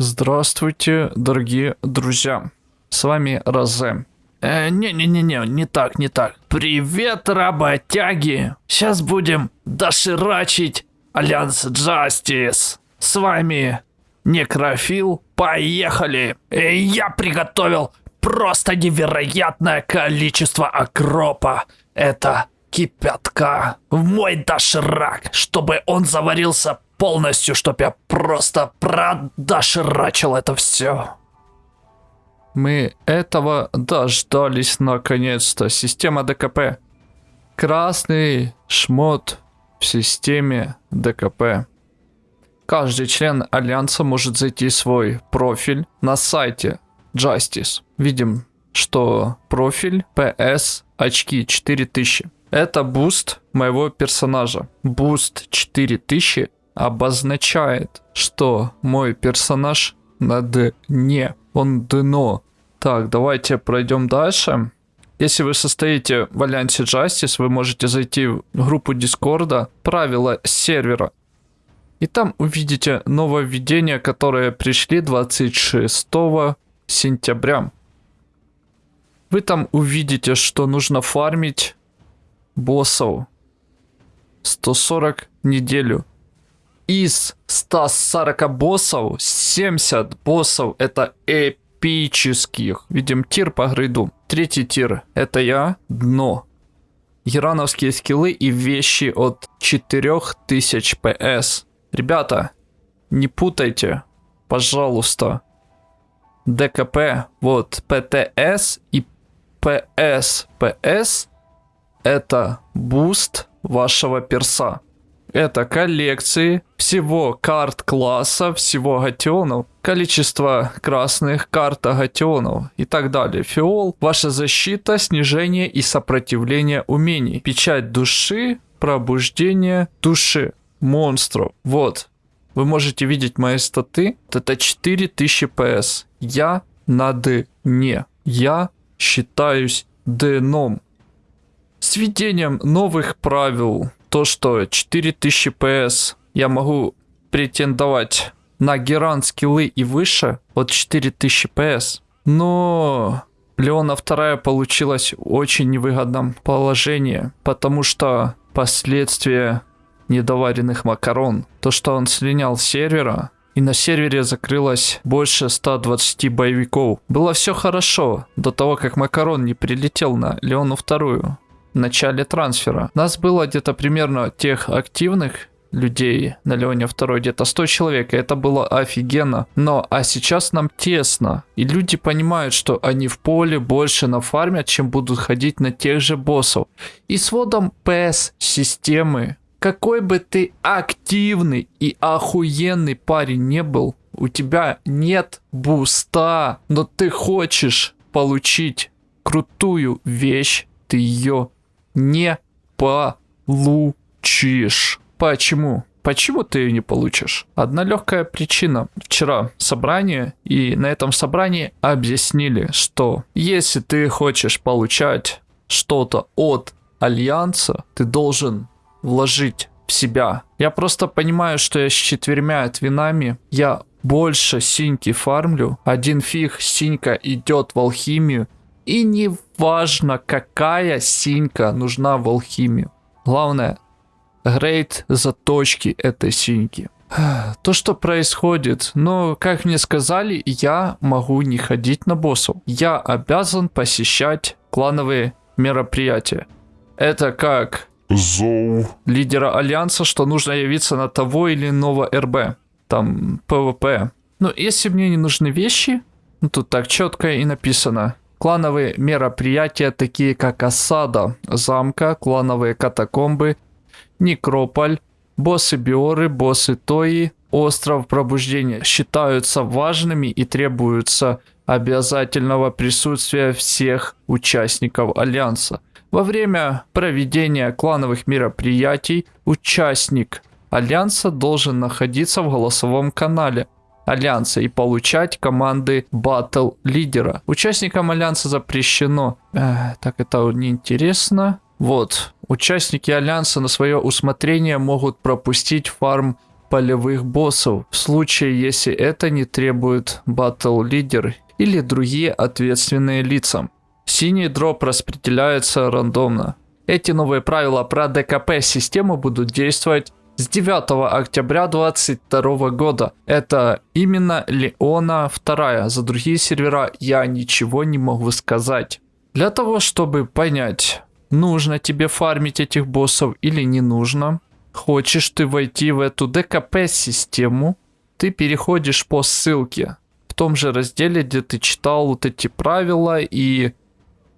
Здравствуйте, дорогие друзья. С вами Розе. Э, Не-не-не-не, не так, не так. Привет, работяги! Сейчас будем доширачить Альянс Джастис. С вами Некрофил. Поехали! Э, Я приготовил просто невероятное количество окропа. Это кипятка в мой доширак, чтобы он заварился полностью, чтобы я просто продоширачил это все. Мы этого дождались наконец-то. Система ДКП. Красный шмот в системе ДКП. Каждый член Альянса может зайти в свой профиль на сайте Justice. Видим, что профиль PS очки 4000. Это буст моего персонажа. Буст 4000 обозначает, что мой персонаж на дне. Он дно. Так, давайте пройдем дальше. Если вы состоите в Альянсе Justice, вы можете зайти в группу Дискорда, правила сервера. И там увидите нововведения, которые пришли 26 сентября. Вы там увидите, что нужно фармить боссов 140 неделю. Из 140 боссов 70 боссов это эпических. Видим тир по грейду. Третий тир это я, дно. Ирановские скиллы и вещи от 4000 ПС. Ребята, не путайте, пожалуйста. ДКП, вот ПТС и ПС. ПС это буст вашего перса. Это коллекции всего карт класса, всего гатионов, количество красных карт гатионов и так далее. Фиол, ваша защита, снижение и сопротивление умений. Печать души, пробуждение души монстров. Вот, вы можете видеть мои статы. Это 4000 PS. Я на дне. Я считаюсь дном. С введением новых правил, то что 4000 PS я могу претендовать на Геран скиллы и выше от 4000 PS. Но Леона вторая получилась в очень невыгодном положении, потому что последствия недоваренных макарон, то что он слинял с сервера, и на сервере закрылось больше 120 боевиков. Было все хорошо, до того как Макарон не прилетел на Леону вторую начале трансфера. Нас было где-то примерно тех активных людей на Леоне второй где-то 100 человек, и это было офигенно. Но, а сейчас нам тесно, и люди понимают, что они в поле больше нафармят, чем будут ходить на тех же боссов. И с вводом PS системы, какой бы ты активный и охуенный парень не был, у тебя нет буста, но ты хочешь получить крутую вещь, ты ее не получишь. Почему? Почему ты ее не получишь? Одна легкая причина. Вчера собрание, и на этом собрании объяснили, что если ты хочешь получать что-то от Альянса, ты должен вложить в себя. Я просто понимаю, что я с четвермя твинами, я больше синьки фармлю. Один фиг синька идет в алхимию. И не важно, какая синька нужна в алхимию. Главное, грейд заточки этой синьки. То, что происходит, но, как мне сказали, я могу не ходить на боссов. Я обязан посещать клановые мероприятия. Это как Зоу. лидера Альянса, что нужно явиться на того или иного РБ. Там ПВП. Ну, если мне не нужны вещи, ну, тут так четко и написано. Клановые мероприятия, такие как осада замка, клановые катакомбы, некрополь, боссы Биоры, боссы Тои, остров пробуждения считаются важными и требуются обязательного присутствия всех участников Альянса. Во время проведения клановых мероприятий участник Альянса должен находиться в голосовом канале Альянса и получать команды батл лидера. Участникам Альянса запрещено... Э, так, это неинтересно. Вот, участники Альянса на свое усмотрение могут пропустить фарм полевых боссов, в случае, если это не требует батл лидер или другие ответственные лица. Синий дроп распределяется рандомно. Эти новые правила про ДКП-систему будут действовать с 9 октября 2022 года. Это именно Леона 2. За другие сервера я ничего не могу сказать. Для того, чтобы понять, нужно тебе фармить этих боссов или не нужно, хочешь ты войти в эту ДКП-систему, ты переходишь по ссылке в том же разделе, где ты читал вот эти правила и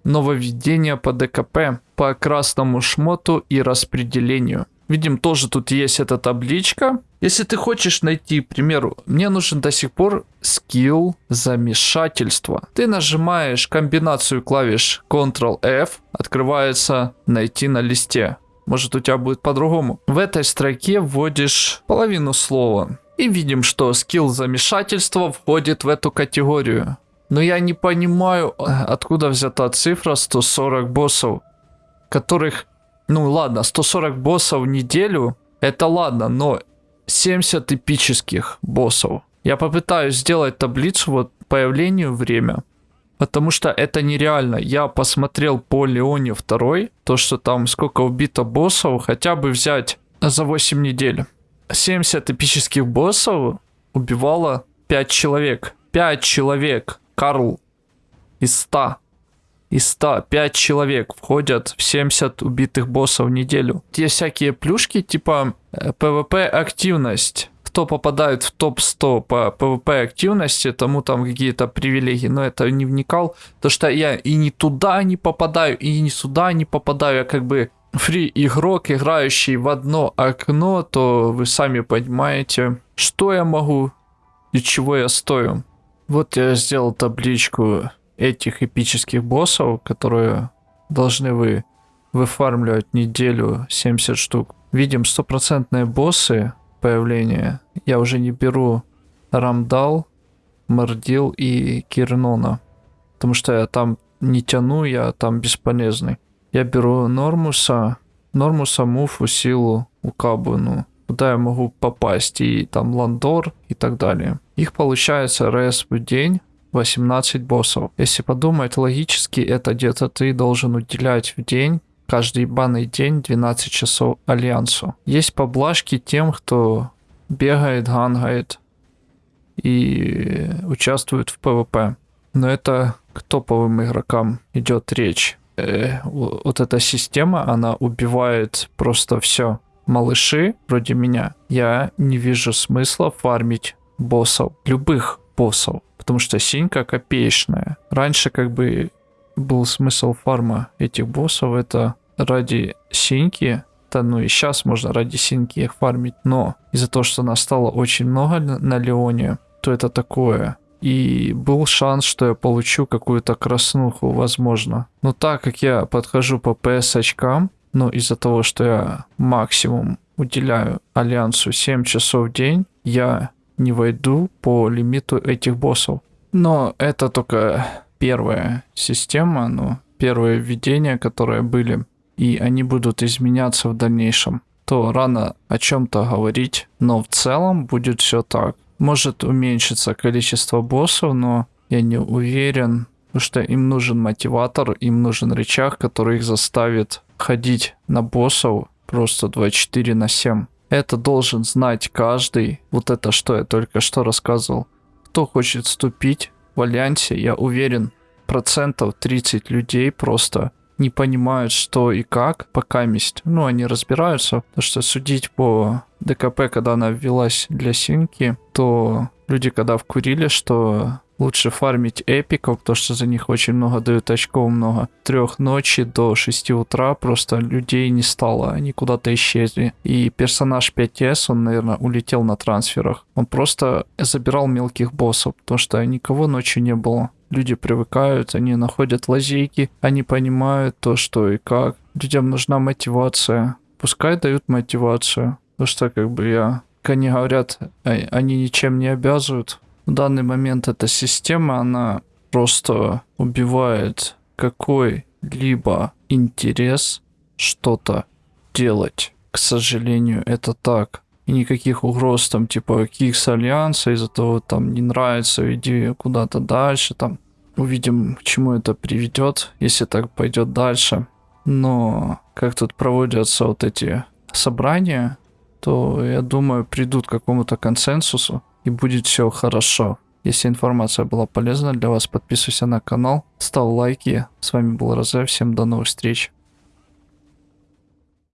нововведения по ДКП, по красному шмоту и распределению. Видим, тоже тут есть эта табличка. Если ты хочешь найти, к примеру, мне нужен до сих пор скилл замешательства. Ты нажимаешь комбинацию клавиш Ctrl-F, открывается найти на листе. Может у тебя будет по-другому. В этой строке вводишь половину слова. И видим, что скилл замешательства входит в эту категорию. Но я не понимаю, откуда взята цифра 140 боссов, которых ну ладно, 140 боссов в неделю, это ладно, но 70 эпических боссов. Я попытаюсь сделать таблицу вот появлению время, потому что это нереально. Я посмотрел по Леоне 2, то что там сколько убито боссов, хотя бы взять за 8 недель. 70 эпических боссов убивало 5 человек. 5 человек, Карл, из 100 из 100 5 человек входят в 70 убитых боссов в неделю. Те всякие плюшки типа PvP э, активность. Кто попадает в топ-100 по PvP активности, тому там какие-то привилегии, но это не вникал. То что я и не туда не попадаю, и не сюда не попадаю, я как бы фри игрок, играющий в одно окно, то вы сами понимаете, что я могу и чего я стою. Вот я сделал табличку этих эпических боссов, которые должны вы выфармливать неделю 70 штук. Видим стопроцентные боссы появления. Я уже не беру Рамдал, Мордил и Кирнона. Потому что я там не тяну, я там бесполезный. Я беру Нормуса, Нормуса, Муфу, Силу, Укабуну. Куда я могу попасть, и там Ландор и так далее. Их получается раз в день 18 боссов. Если подумать логически, это где-то ты должен уделять в день каждый банный день 12 часов Альянсу. Есть поблажки тем, кто бегает, гангает и участвует в ПВП. Но это к топовым игрокам идет речь. Э, вот эта система, она убивает просто все. Малыши, вроде меня, я не вижу смысла фармить боссов, любых боссов потому что синька копеечная. Раньше как бы был смысл фарма этих боссов, это ради синьки, да ну и сейчас можно ради синьки их фармить, но из-за того, что нас стало очень много на Леоне, то это такое. И был шанс, что я получу какую-то краснуху, возможно. Но так как я подхожу по PS очкам, но из-за того, что я максимум уделяю Альянсу 7 часов в день, я не войду по лимиту этих боссов. Но это только первая система, ну, первые введения, которые были, и они будут изменяться в дальнейшем. То рано о чем-то говорить, но в целом будет все так. Может уменьшиться количество боссов, но я не уверен, потому что им нужен мотиватор, им нужен рычаг, который их заставит ходить на боссов просто 24 на 7. Это должен знать каждый. Вот это что я только что рассказывал. Кто хочет вступить в Альянсе, я уверен, процентов 30 людей просто не понимают, что и как, пока месть. Ну, они разбираются, потому что судить по ДКП, когда она ввелась для синки, то люди, когда вкурили, что Лучше фармить эпиков, потому что за них очень много дают очков, много. Трех ночи до 6 утра просто людей не стало, они куда-то исчезли. И персонаж 5С, он, наверное, улетел на трансферах. Он просто забирал мелких боссов, потому что никого ночью не было. Люди привыкают, они находят лазейки, они понимают то, что и как. Людям нужна мотивация. Пускай дают мотивацию. Потому что, как бы я... Как они говорят, а, они ничем не обязывают. В данный момент эта система, она просто убивает какой-либо интерес что-то делать. К сожалению, это так. И никаких угроз там, типа, Кикс Альянса из-за того, там, не нравится, иди куда-то дальше, там. Увидим, к чему это приведет, если так пойдет дальше. Но как тут проводятся вот эти собрания, то, я думаю, придут к какому-то консенсусу, и будет все хорошо. Если информация была полезна для вас, подписывайся на канал, ставь лайки. С вами был Розе, всем до новых встреч.